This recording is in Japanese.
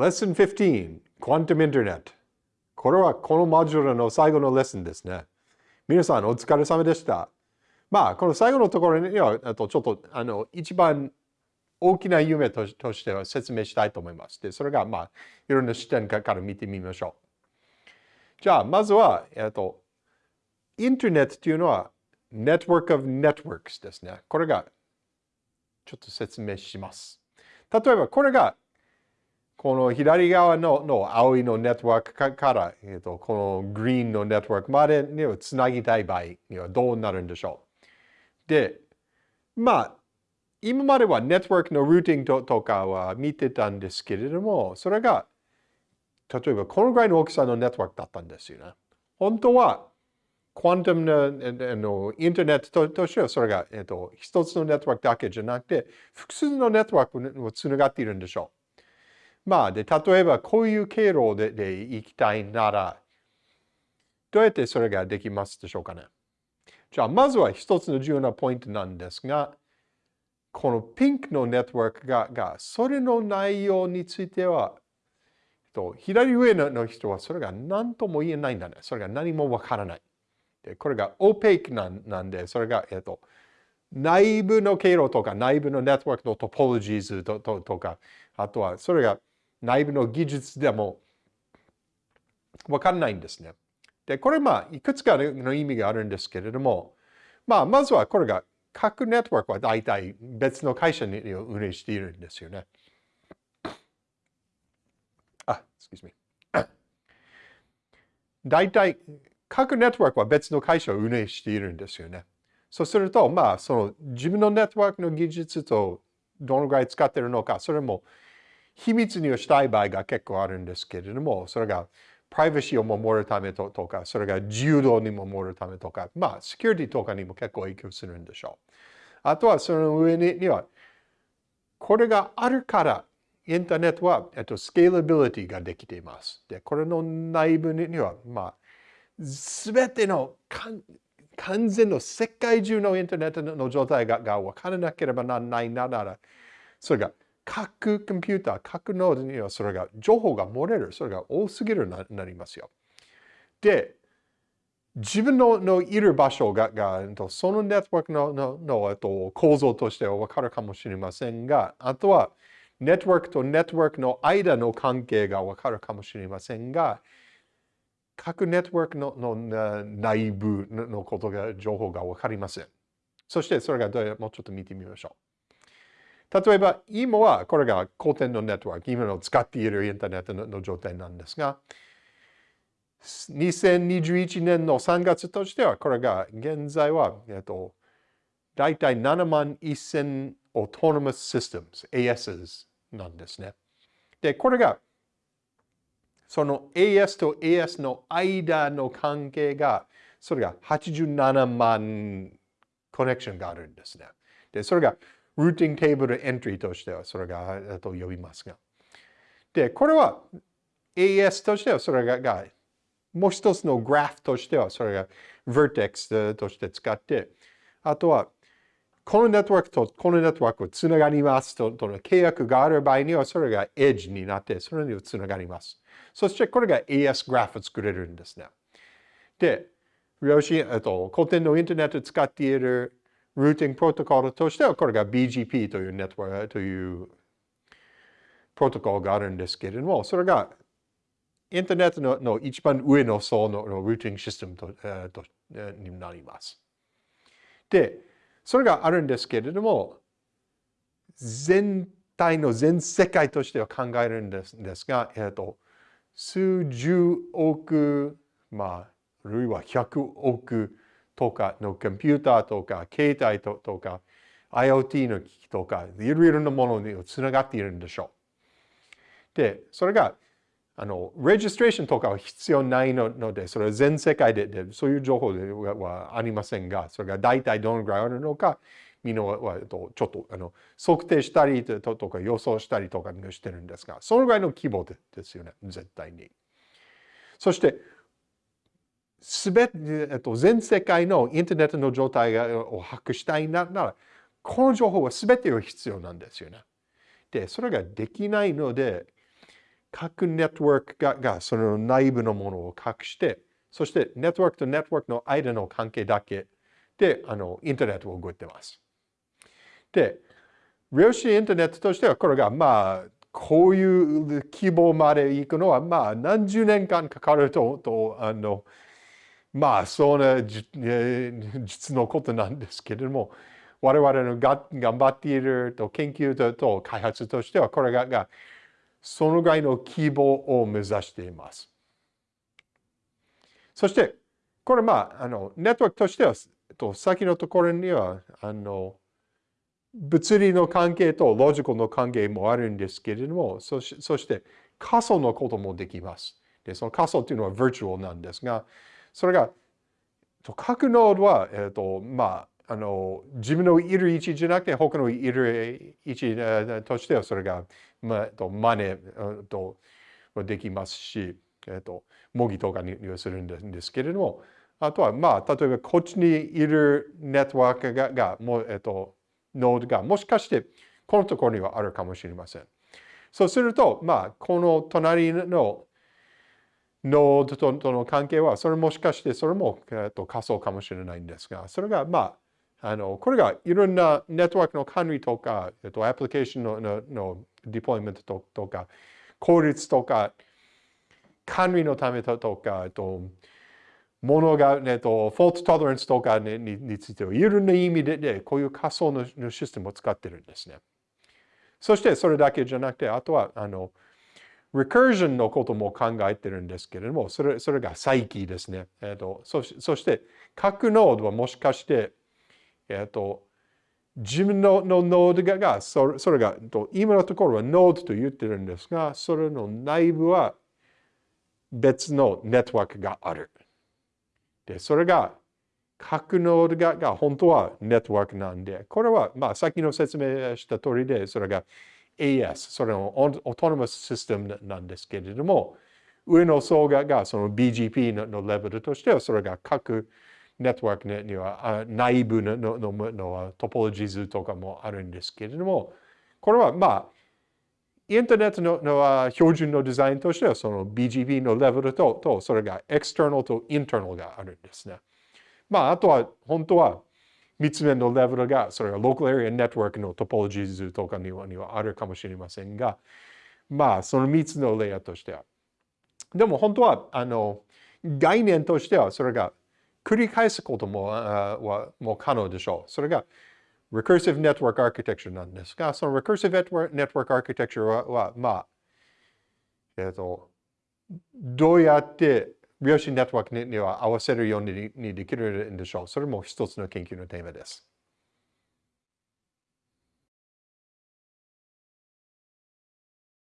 Lesson 15 Quantum Internet これはこのモジュールの最後のレッスンですね。皆さんお疲れ様でした。まあ、この最後のところには、あとちょっとあの一番大きな夢としては説明したいと思います。で、それがまあ、いろんな視点から見てみましょう。じゃあ、まずは、えっと、インターネットというのは、Network of Networks ですね。これが、ちょっと説明します。例えば、これがこの左側のの青いのネットワークから、えーと、このグリーンのネットワークまでにはつなぎたい場合にはどうなるんでしょう。で、まあ、今まではネットワークのルーティングとかは見てたんですけれども、それが、例えばこのぐらいの大きさのネットワークだったんですよね。本当は、クアントムののインターネットとしてはそれが、えーと一つのネットワークだけじゃなくて、複数のネットワークをつながっているんでしょう。まあ、で、例えばこういう経路でで行きたいなら、どうやってそれができますでしょうかね。じゃあ、まずは一つの重要なポイントなんですが、このピンクのネットワークが、がそれの内容については、と左上の人はそれが何とも言えないんだね。それが何もわからない。でこれがオペイクなんで、それが、えっと、内部の経路とか内部のネットワークのトポロジーズととか、あとはそれが内部の技術でもわかんないんですね。で、これまあ、いくつかの意味があるんですけれども、まあ、まずはこれが各ネットワークは大体別の会社に運営しているんですよね。あ、excuse me。大体各ネットワークは別の会社を運営しているんですよね。そうすると、まあ、その自分のネットワークの技術とどのぐらい使っているのか、それも秘密にしたい場合が結構あるんですけれども、それがプライバシーを守るためとか、それが自由度に守るためとか、まあ、セキュリティとかにも結構影響するんでしょう。あとはその上には、これがあるから、インターネットは、えっと、スケーラビリティができています。で、これの内部には、まあ、すべての完全の世界中のインターネットの状態がが分からなければならないなら、それが各コンピューター、各ノードにはそれが情報が漏れる。それが多すぎるななりますよ。で、自分ののいる場所ががそのネットワークのののと構造としては分かるかもしれませんが、あとはネットワークとネットワークの間の関係が分かるかもしれませんが、各ネットワークのの内部のことが、情報が分かりません。そしてそれがどうもうちょっと見てみましょう。例えば、今はこれが古典のネットワーク、今の使っているインターネットの状態なんですが、2021年の3月としては、これが現在は、えっと、大体7万1000 Autonomous Systems、ASs なんですね。で、これが、その AS と AS の間の関係が、それが87万コネクションがあるんですね。で、それがルーティングテーブルエントリーとしてはそれがと呼びますが。で、これは AS としてはそれがもう一つのグラフとしてはそれが Vertex として使って、あとはこのネットワークとこのネットワークをつながりますととの契約がある場合にはそれが Edge になってそれにつながります。そしてこれが AS グラフを作れるんですね。で、量子、えっと、古典のインターネットを使っているルーティングプロトコルとしては、これが BGP というネットワークというプロトコルがあるんですけれども、それがインターネットのの一番上の層のルーティングシステムと,、えー、とになります。で、それがあるんですけれども、全体の全世界としては考えるんですですが、えーと、数十億、まあ、あるいは100億とかのコンピューターとか、携帯とか、IoT の機器とか、いろいろなものにつながっているんでしょう。で、それが、あの、レジストレーションとかは必要ないので、それは全世界ででそういう情報ではありませんが、それが大体どのぐらいあるのか、みんなはちょっとあの測定したりとか予想したりとかしてるんですが、そのぐらいの規模ですよね、絶対に。そして、すべて、えっと、全世界のインターネットの状態を把握したいなら、この情報はすべてを必要なんですよね。で、それができないので、各ネットワークががその内部のものを隠して、そしてネットワークとネットワークの間の関係だけであのインターネットを動いてます。で、量子インターネットとしてはこれがまあこういう規模まで行くのはまあ何十年間かかるととあのまあそんな実のことなんですけれども我々のが頑張っていると研究とと開発としてはこれががそのぐらいの規模を目指しています。そして、これまあ、あの、ネットワークとしては、と先のところには、あの、物理の関係とロジカルの関係もあるんですけれども、そしそして仮想のこともできます。で、その仮想というのは virtual なんですが、それが、各ノードは、えっ、ー、と、まあ、あの、自分のいる位置じゃなくて、他のいる位置としては、それが、まあ、と真似とできますし、えっ、と、模擬とかにするんですけれども、あとは、まあ、例えばこっちにいるネットワークが、がもえっ、と、ノードがもしかしてこのところにはあるかもしれません。そうすると、まあ、この隣のノードとの関係は、それもしかしてそれも、えっと、仮想かもしれないんですが、それが、まあ、あの、これがいろんなネットワークの管理とか、えっと、アプリケーションのののディプロイメントとか、効率とか、管理のためとか、えっと、ものが、えっと、フォートトレランスとかにについては、いろんな意味で、でこういう仮想のシステムを使ってるんですね。そしてそれだけじゃなくて、あとは、あの、recursion のことも考えてるんですけれども、それそれが再起ですね。えっと、そそして、各ノードはもしかして、えっと、自分ののノードがそれそれが、今のところはノードと言ってるんですが、それの内部は別のネットワークがある。で、それが各ノードがが本当はネットワークなんで、これはまあ先の説明した通りで、それが AS、それのオートノマスシステムなんですけれども、上の層ががその BGP のレベルとしては、それが各ネットワークには内部ののののトポロジー図とかもあるんですけれども、これはまあ、インターネットのの標準のデザインとしては、その BGP のレベルと、とそれが external と internal があるんですね。まあ、あとは本当は3つ目のレベルが、それが Local Area Network のトポロジー図とかにはにはあるかもしれませんが、まあ、その3つのレイヤーとしては。でも本当は、あの、概念としては、それが繰り返すこともはもう可能でしょう。それが Recursive Network Architecture なんですが、その Recursive Network Architecture は、はまあ、えっ、ー、と、どうやって量子ネットワークには合わせるようにできるんでしょう。それも一つの研究のテーマです。